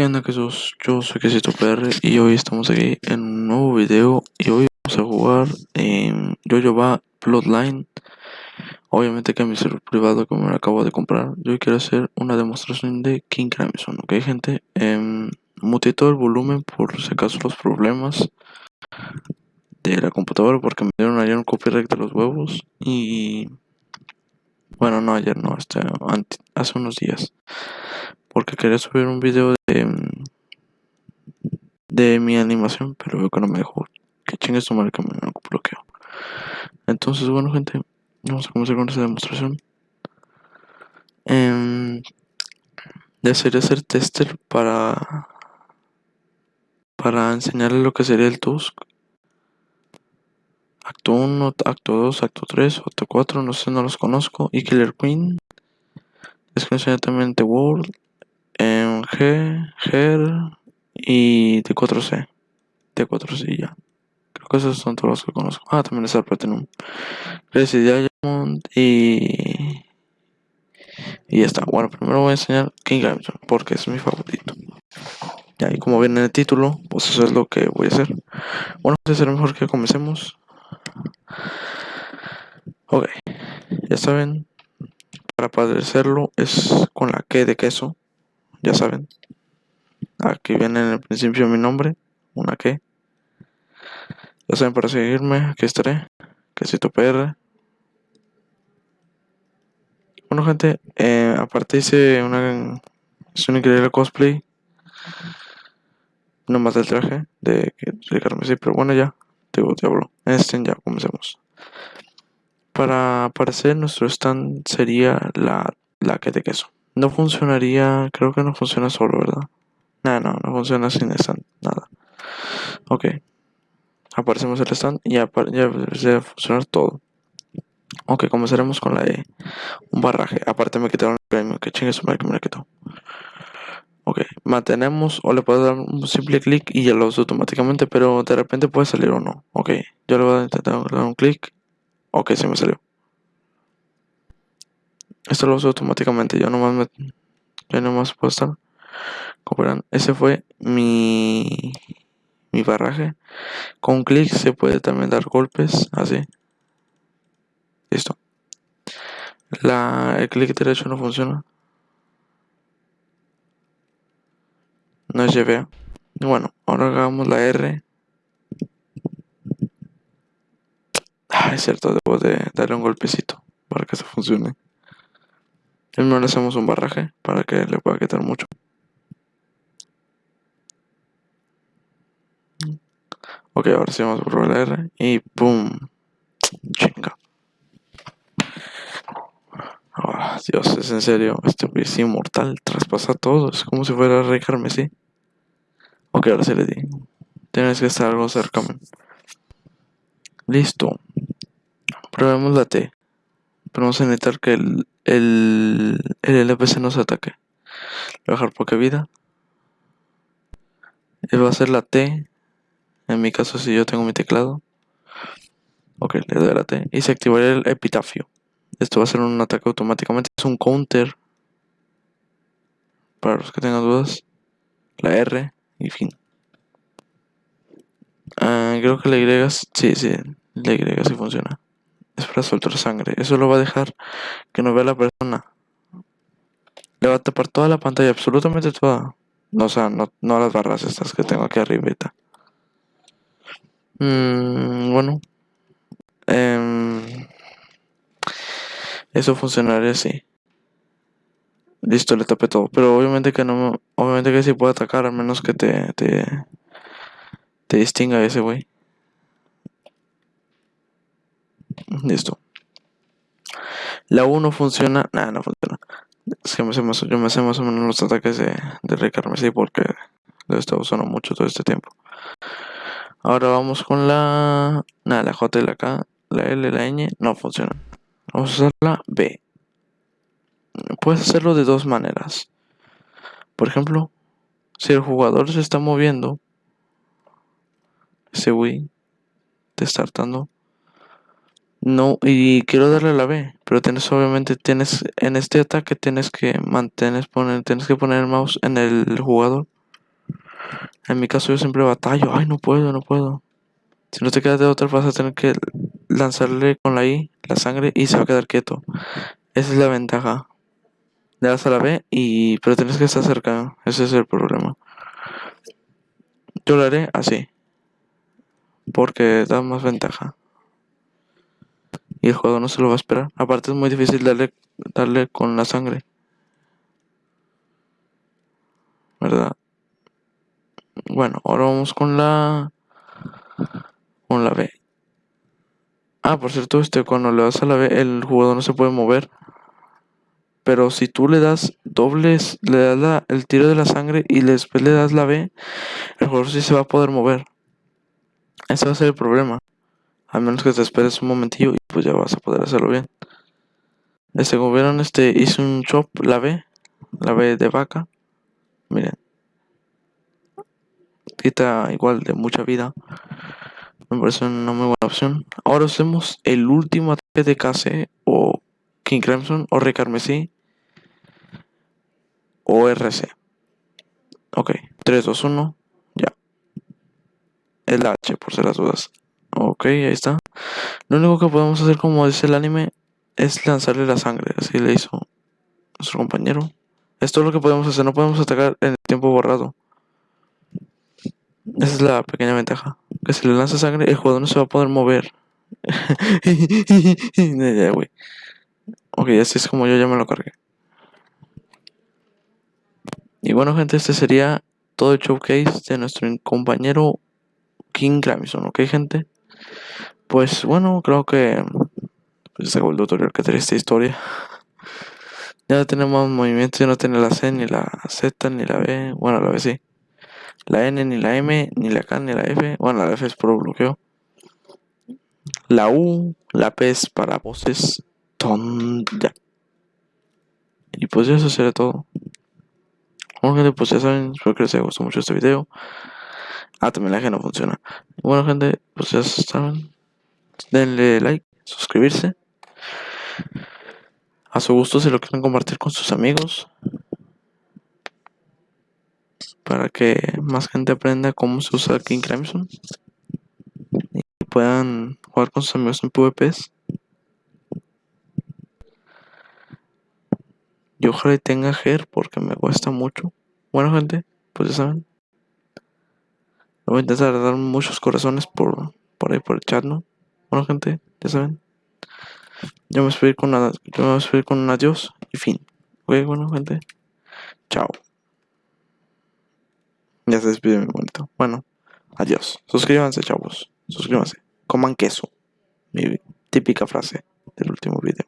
¿Qué onda Jesús? Yo soy Quesito PR y hoy estamos aquí en un nuevo video y hoy vamos a jugar en Yoyoba Bloodline Obviamente que mi server privado que me lo acabo de comprar Yo quiero hacer una demostración de King Crimson, ¿ok gente? Eh, todo el volumen por si acaso los problemas de la computadora porque me dieron ayer un copyright de los huevos y... Bueno, no ayer, no, este, hace unos días porque quería subir un video de, de mi animación, pero veo que no me dejó. Que chingue su que me bloqueo. Entonces, bueno, gente, vamos a comenzar con esta demostración. Eh, desearía ser tester para para enseñarle lo que sería el Tusk. Acto 1, acto 2, acto 3, acto 4, no sé, no los conozco. Y Killer Queen. Es que enseñar también The World. En G, Ger y T4C. T4C ya. Creo que esos son todos los que conozco. Ah, también está el Platinum. Crazy Diamond y. Y está. Bueno, primero voy a enseñar King Crimson porque es mi favorito. Ya, y como viene en el título, pues eso es lo que voy a hacer. Bueno, será mejor que comencemos. Ok, ya saben, para padecerlo es con la que de queso ya saben. Aquí viene en el principio mi nombre, una que. Ya saben, para seguirme, aquí estaré. Quesito PR. Bueno, gente, eh, aparte hice una. Es un increíble cosplay. No más del traje de, de Carmesí, pero bueno, ya. Digo, diablo. Este ya comencemos. Para aparecer nuestro stand sería la, la que de queso. No funcionaría, creo que no funciona solo, ¿verdad? No, no, no funciona sin stand, nada. Ok. Aparecemos el stand y ya, ya debe funcionar todo. Ok, comenzaremos con la de un barraje. Aparte me quitaron el premio, que chingue su madre que me la quitó. Ok, mantenemos o le puedo dar un simple clic y ya lo uso automáticamente, pero de repente puede salir o no. Ok, yo le voy a intentar dar un clic. Ok, se me salió. Esto lo uso automáticamente, yo nomás me, yo nomás puedo estar. Verán, ese fue mi, mi barraje. Con clic se puede también dar golpes, así. Listo. La, el clic derecho no funciona. No es lleve. Bueno, ahora hagamos la R. Ah, es cierto, debo de darle un golpecito para que eso funcione. Primero le hacemos un barraje para que le pueda quitar mucho. Ok, ahora sí vamos a probar la R y ¡pum! Chinga. Oh, Dios, es en serio, este es inmortal, traspasa todo, es como si fuera Rey Carmesí. Ok, ahora sí le di. Tienes que estar algo cerca. Listo. Probemos la T. Pero vamos a necesitar que el, el, el LPC nos ataque. Voy a bajar poca vida. Va a ser la T. En mi caso, si yo tengo mi teclado. Ok, le doy la T. Y se activaría el epitafio. Esto va a ser un ataque automáticamente. Es un counter. Para los que tengan dudas. La R y fin. Ah, creo que la Y. Sí, sí. La Y sí funciona es para soltar sangre. Eso lo va a dejar que no vea la persona. Le va a tapar toda la pantalla, absolutamente toda. No, o sea, no, no las barras estas que tengo aquí arriba. Mm, bueno. Em, eso funcionaría así. Listo, le tapé todo. Pero obviamente que no obviamente que sí puede atacar, al menos que te, te, te distinga ese güey. Listo. La 1 funciona. Nada, no funciona. Es que me sé más, yo me sé más o menos los ataques de, de Rey Carmesí porque lo he estado usando mucho todo este tiempo. Ahora vamos con la. Nada, la J la K. La L, la Ñ no funciona. Vamos a usar la B. Puedes hacerlo de dos maneras. Por ejemplo, si el jugador se está moviendo, ese Wii te está hartando no, y quiero darle la B, pero tienes obviamente tienes en este ataque tienes que mantener poner tienes que poner el mouse en el jugador En mi caso yo siempre batallo, ay no puedo, no puedo. Si no te quedas de otra vas a tener que lanzarle con la I la sangre y se va a quedar quieto. Esa es la ventaja. Le das a la B y pero tienes que estar cerca. Ese es el problema. Yo lo haré así. Porque da más ventaja. Y el juego no se lo va a esperar. Aparte es muy difícil darle, darle con la sangre. ¿Verdad? Bueno, ahora vamos con la... Con la B. Ah, por cierto, este, cuando le das a la B, el jugador no se puede mover. Pero si tú le das dobles, le das el tiro de la sangre y después le das la B, el jugador sí se va a poder mover. Ese va a ser el problema. A menos que te esperes un momentillo y pues ya vas a poder hacerlo bien. Este, vieron, este, hice un chop, la B, la B de vaca. Miren. Quita igual de mucha vida. Me parece una muy buena opción. Ahora hacemos el último ataque de KC o King Crimson o Rey Carmesí o RC. Ok, 3, 2, 1, ya. El H por ser las dudas. Ok, ahí está. Lo único que podemos hacer, como dice el anime, es lanzarle la sangre. Así le hizo nuestro compañero. Esto es lo que podemos hacer, no podemos atacar en el tiempo borrado. Esa es la pequeña ventaja. Que si le lanza sangre, el jugador no se va a poder mover. ok, así es como yo ya me lo cargué. Y bueno, gente, este sería todo el showcase de nuestro compañero King Gramison, ¿ok, gente? Pues bueno, creo que pues, se acabó el tutorial que tenía esta historia. Ya tenemos movimientos, ya no tiene la C, ni la Z, ni la B. Bueno, la B sí. La N, ni la M, ni la K, ni la F. Bueno, la F es por bloqueo. La U, la P es para voces. tonda. Y pues eso sería todo. Bueno pues ya saben, espero que les haya gustado mucho este video. Ah, también la que no funciona. Bueno gente, pues ya saben. Denle like, suscribirse. A su gusto si lo quieren compartir con sus amigos. Para que más gente aprenda cómo se usa King Crimson. Y puedan jugar con sus amigos en PvPs. Y ojalá tenga Her porque me cuesta mucho. Bueno, gente, pues ya saben. Voy a intentar dar muchos corazones por, por ahí por el chat, ¿no? Bueno, gente, ya saben. Yo me voy con, yo me voy con un adiós y fin. Ok, bueno, gente. Chao. Ya se despide mi momento. Bueno, adiós. Suscríbanse, chavos. Suscríbanse. Coman queso. Mi típica frase del último video.